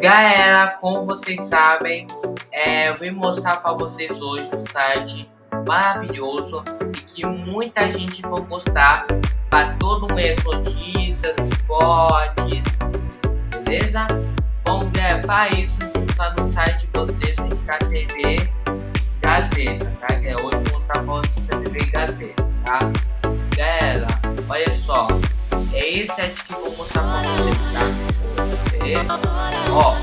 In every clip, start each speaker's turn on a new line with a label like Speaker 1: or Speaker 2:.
Speaker 1: Galera, como vocês sabem, é, eu vim mostrar para vocês hoje um site maravilhoso e que muita gente vai gostar para todo mês notícias, esportes, beleza? Bom, galera, para isso, está no site de vocês, a gente tá TV Gazeta, tá? Que hoje eu vou mostrar para vocês a TV Gazeta, tá? Galera, olha só, é esse site que eu vou mostrar para vocês, tá? Beleza? Ó,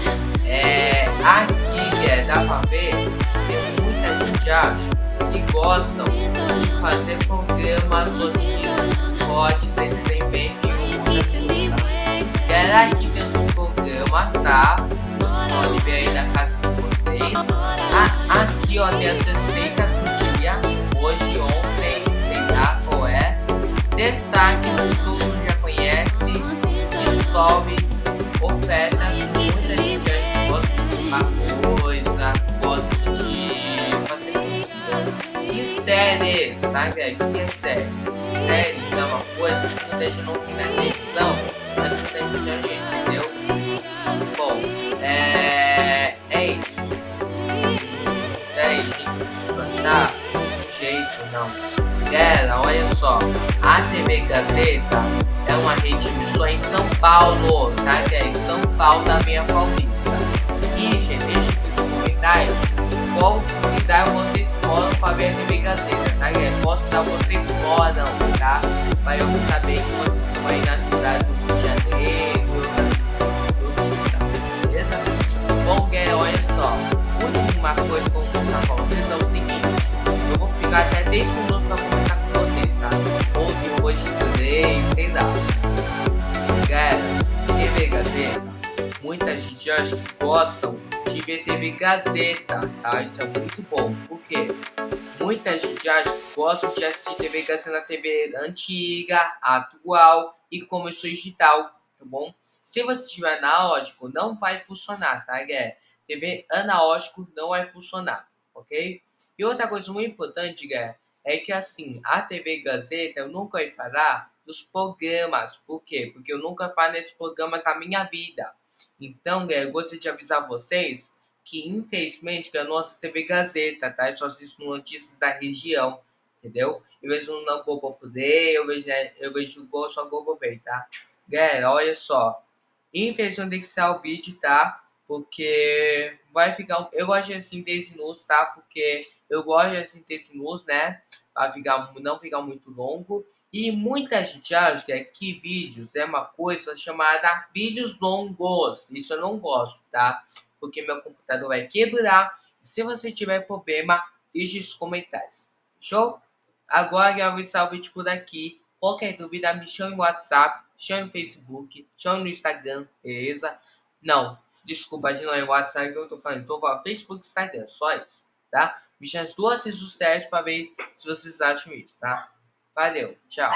Speaker 1: é, aqui é, dá pra ver, tem muita gente acha que gostam de fazer programas, notícias, pods, entretenimento e muitas coisas. Galera, aqui tem os programas, tá? Você pode ver aí na casa de vocês. Ah, aqui, ó, tem as receitas do dia, hoje, ontem, sei lá qual é. Destaques que todo mundo já conhece, stories, Séries, tá, galera? O que é série? Séries é uma coisa que muita gente não na televisão, mas não tem muita gente, entendeu? Bom, é... é isso. É isso, gente. Achar um jeito, não. Galera, olha só. A TV Gazeta é uma rede de emissora em São Paulo, tá? Que é em São Paulo da minha Paulista. E, gente, deixa aqui nos comentários qual cidade vocês moram para ver a TV Gazeta, tá? Galera? Qual cidade vocês moram, tá? Para eu saber que vocês estão aí na cidade do Rio de Janeiro, outras estados, beleza? Bom, galera, olha só. Última coisa que eu vou mostrar para vocês é o seguinte. Eu vou ficar até 10 minutos para conversar com vocês, tá? Ou depois de 3, sei lá. Galera, TV Gazeta, muita gente acha que gostam TV Gazeta, tá? Isso é muito bom. Por quê? Muita gente gosta de assistir TV Gazeta na TV antiga, atual e começou digital, tá bom? Se você tiver analógico, não vai funcionar, tá, galera? TV analógico não vai funcionar, ok? E outra coisa muito importante, galera, é que assim, a TV Gazeta eu nunca vai falar dos programas. Por quê? Porque eu nunca falo nesses programas na minha vida. Então, galera, eu gostaria de avisar vocês que, infelizmente, não assisto TV Gazeta, tá? Eu só assisto notícias da região, entendeu? Eu vejo no Globo Poder, eu vejo, né, eu vejo só Globo Play, tá? Galera, olha só. Infelizmente tem que ser o vídeo, tá? Porque vai ficar. Eu gosto de assim minutos, tá? Porque eu gosto de assim minutos, né? Pra ficar, não ficar muito longo. E muita gente acha que vídeos é uma coisa chamada vídeos longos. Isso eu não gosto, tá? Porque meu computador vai quebrar. Se você tiver problema, deixe nos comentários. Show? Agora eu vou encerrar o vídeo por aqui. Qualquer dúvida, me chame no WhatsApp, chame no Facebook, chame no Instagram, beleza? Não, desculpa, de não é WhatsApp que eu tô falando. Tô falando Facebook e Instagram, só isso, tá? Me chame as duas redes sociais pra ver se vocês acham isso, tá? Valeu, tchau.